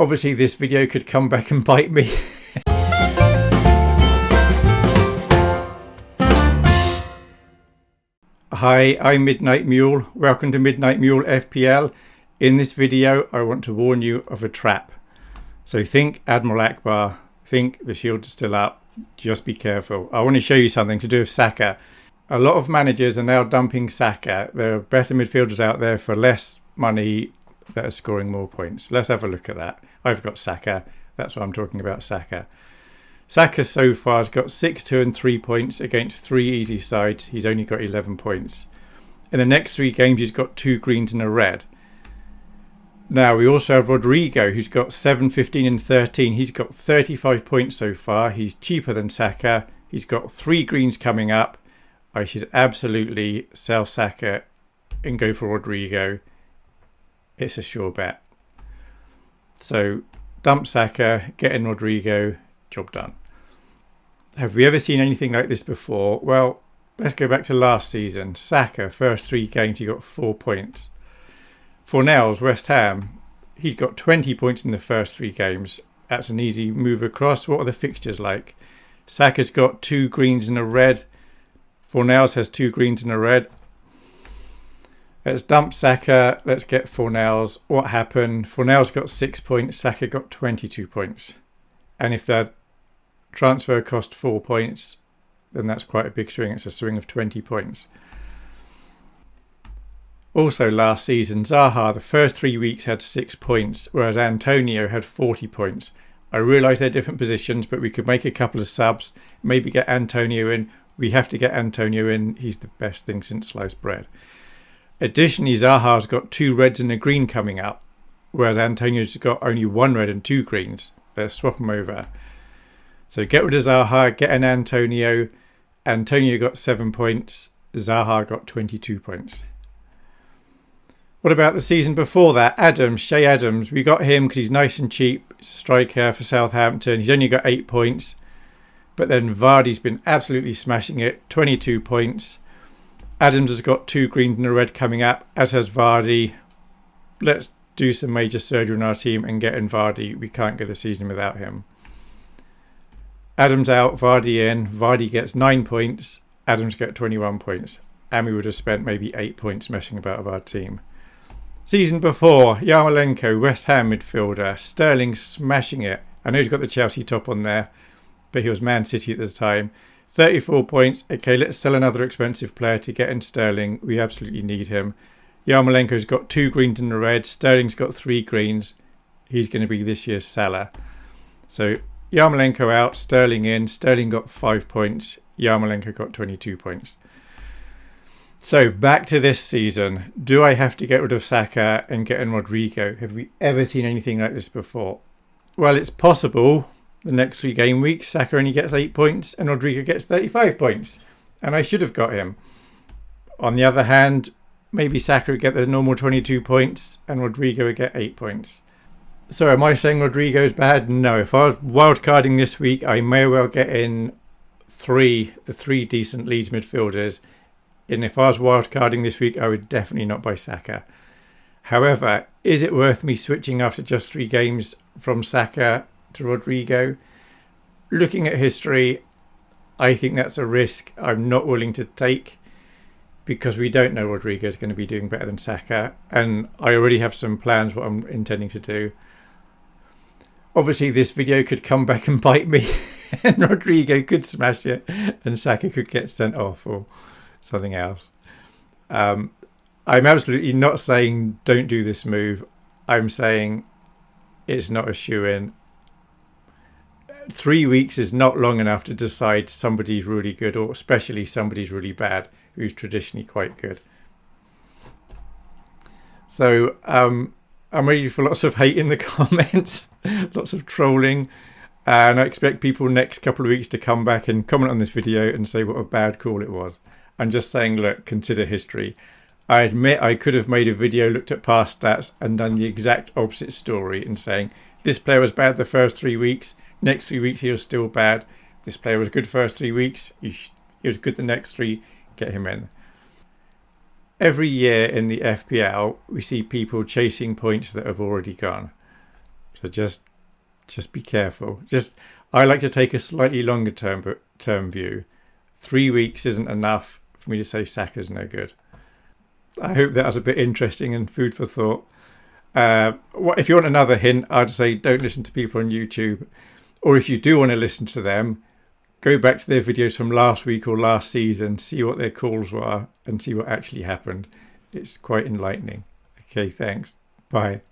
Obviously this video could come back and bite me. Hi, I'm Midnight Mule. Welcome to Midnight Mule FPL. In this video, I want to warn you of a trap. So think Admiral Ackbar, think the shield is still up, just be careful. I want to show you something to do with Saka. A lot of managers are now dumping Saka. There are better midfielders out there for less money that are scoring more points. Let's have a look at that. I've got Saka. That's what I'm talking about, Saka. Saka so far has got 6, 2 and 3 points against 3 easy sides. He's only got 11 points. In the next three games, he's got two greens and a red. Now, we also have Rodrigo, who's got 7, 15 and 13. He's got 35 points so far. He's cheaper than Saka. He's got three greens coming up. I should absolutely sell Saka and go for Rodrigo. It's a sure bet. So, dump Saka, get in Rodrigo, job done. Have we ever seen anything like this before? Well, let's go back to last season. Saka, first three games, he got four points. For Fornals, West Ham, he got 20 points in the first three games. That's an easy move across. What are the fixtures like? Saka's got two greens and a red. Fornals has two greens and a red. Let's dump Saka. Let's get Fornals. What happened? Fornals got six points. Saka got 22 points. And if that transfer cost four points, then that's quite a big swing. It's a swing of 20 points. Also last season, Zaha, the first three weeks had six points, whereas Antonio had 40 points. I realise they're different positions, but we could make a couple of subs, maybe get Antonio in. We have to get Antonio in. He's the best thing since sliced bread. Additionally, Zaha's got two reds and a green coming up, whereas Antonio's got only one red and two greens. Let's swap them over. So get rid of Zaha, get an Antonio. Antonio got seven points. Zaha got 22 points. What about the season before that? Adams, Che Adams. We got him because he's nice and cheap. Striker for Southampton. He's only got eight points. But then Vardy's been absolutely smashing it. 22 points. Adams has got two greens and a red coming up, as has Vardy. Let's do some major surgery on our team and get in Vardy. We can't go the season without him. Adams out, Vardy in. Vardy gets nine points. Adams get 21 points. And we would have spent maybe eight points messing about with our team. Season before, Yarmolenko, West Ham midfielder. Sterling smashing it. I know he's got the Chelsea top on there, but he was Man City at the time. 34 points. Okay, let's sell another expensive player to get in Sterling. We absolutely need him. Yarmolenko's got two greens and a red. Sterling's got three greens. He's going to be this year's seller. So Yarmolenko out, Sterling in. Sterling got five points. Yarmolenko got 22 points. So back to this season. Do I have to get rid of Saka and get in Rodrigo? Have we ever seen anything like this before? Well, it's possible. The next three game weeks, Saka only gets eight points and Rodrigo gets 35 points. And I should have got him. On the other hand, maybe Saka would get the normal 22 points and Rodrigo would get eight points. So am I saying Rodrigo's bad? No. If I was wildcarding this week, I may well get in three, the three decent Leeds midfielders. And if I was wildcarding this week, I would definitely not buy Saka. However, is it worth me switching after just three games from Saka to Rodrigo? Looking at history, I think that's a risk I'm not willing to take because we don't know Rodrigo is going to be doing better than Saka. And I already have some plans what I'm intending to do obviously this video could come back and bite me and Rodrigo could smash it and Saka could get sent off or something else. Um, I'm absolutely not saying don't do this move. I'm saying it's not a shoe in. Three weeks is not long enough to decide somebody's really good or especially somebody's really bad who's traditionally quite good. So um, I'm ready for lots of hate in the comments, lots of trolling. And I expect people next couple of weeks to come back and comment on this video and say what a bad call it was. I'm just saying, look, consider history. I admit I could have made a video, looked at past stats and done the exact opposite story and saying this player was bad the first three weeks, next three weeks he was still bad. This player was good first three weeks, he was good the next three, get him in every year in the FPL, we see people chasing points that have already gone. So just just be careful. Just I like to take a slightly longer term term view. Three weeks isn't enough for me to say Saka's no good. I hope that was a bit interesting and food for thought. Uh, if you want another hint, I'd say don't listen to people on YouTube. Or if you do want to listen to them, go back to their videos from last week or last season, see what their calls were, and see what actually happened. It's quite enlightening. Okay, thanks. Bye.